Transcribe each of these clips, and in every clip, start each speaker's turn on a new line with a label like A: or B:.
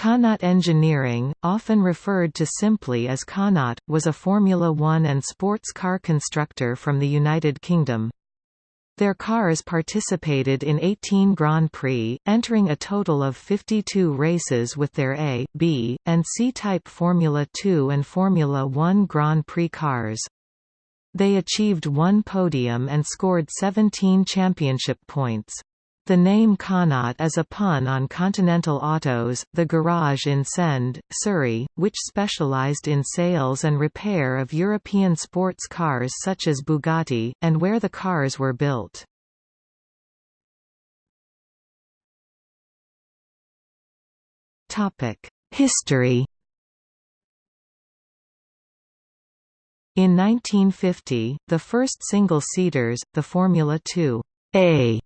A: Connaught Engineering, often referred to simply as Connaught, was a Formula One and sports car constructor from the United Kingdom. Their cars participated in 18 Grand Prix, entering a total of 52 races with their A, B, and C-type Formula 2 and Formula 1 Grand Prix cars. They achieved one podium and scored 17 championship points. The name Connaught is a pun on Continental Autos, the garage in Send, Surrey, which specialised in sales and repair of European sports cars such as Bugatti, and where the cars were built. History In 1950, the first single-seaters, the Formula 2 A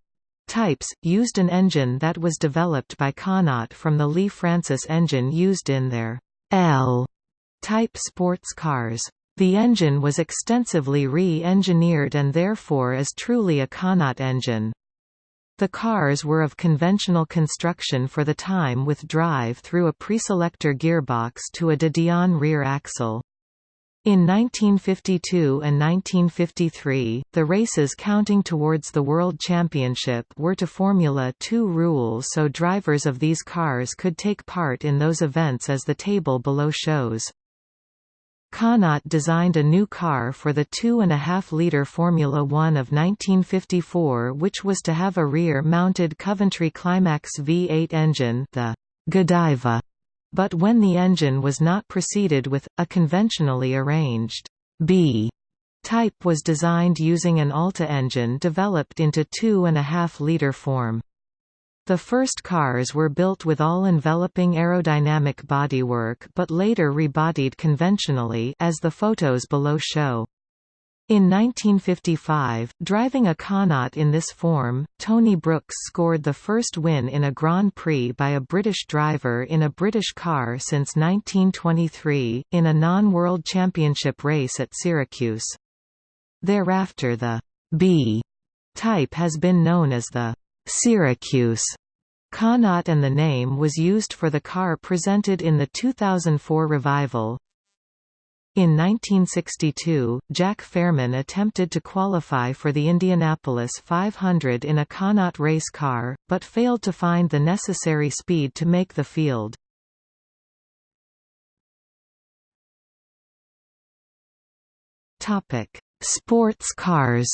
A: types, used an engine that was developed by Connaught from the Lea-Francis engine used in their L-type sports cars. The engine was extensively re-engineered and therefore is truly a Connaught engine. The cars were of conventional construction for the time with drive through a preselector gearbox to a de Dion rear axle. In 1952 and 1953, the races counting towards the World Championship were to Formula 2 rules so drivers of these cars could take part in those events as the table below shows. Connaught designed a new car for the 2.5-litre Formula One of 1954 which was to have a rear-mounted Coventry Climax V8 engine the Godiva but when the engine was not proceeded with, a conventionally arranged B type was designed using an Alta engine developed into 2.5-litre form. The first cars were built with all-enveloping aerodynamic bodywork but later rebodied conventionally as the photos below show. In 1955, driving a Connaught in this form, Tony Brooks scored the first win in a Grand Prix by a British driver in a British car since 1923, in a non-World Championship race at Syracuse. Thereafter the B type has been known as the Syracuse Connaught and the name was used for the car presented in the 2004 revival, in 1962, Jack Fairman attempted to qualify for the Indianapolis 500 in a Connaught race car, but failed to find the necessary speed to make the field. Sports cars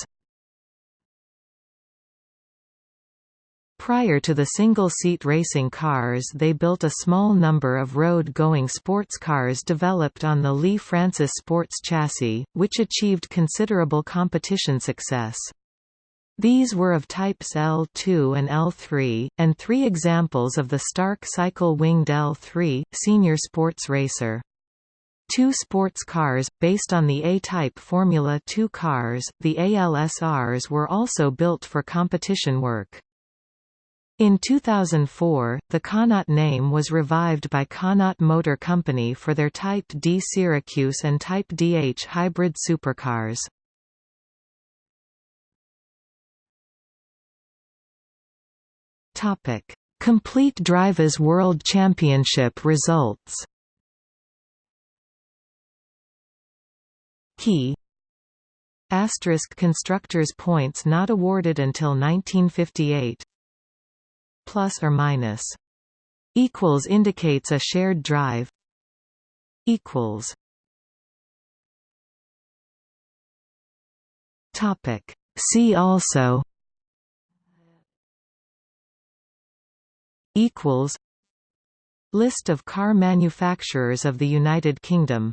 A: Prior to the single-seat racing cars they built a small number of road-going sports cars developed on the Lea-Francis sports chassis, which achieved considerable competition success. These were of types L2 and L3, and three examples of the Stark cycle-winged L3, senior sports racer. Two sports cars, based on the A-type Formula 2 cars, the ALSRs were also built for competition work. In 2004, the Connaught name was revived by Connaught Motor Company for their Type D Syracuse and Type DH hybrid supercars. Topic: Complete Drivers World Championship results. Key Asterisk constructors points not awarded until 1958 plus or minus equals indicates a shared drive equals topic. See also equals list of car manufacturers of the United Kingdom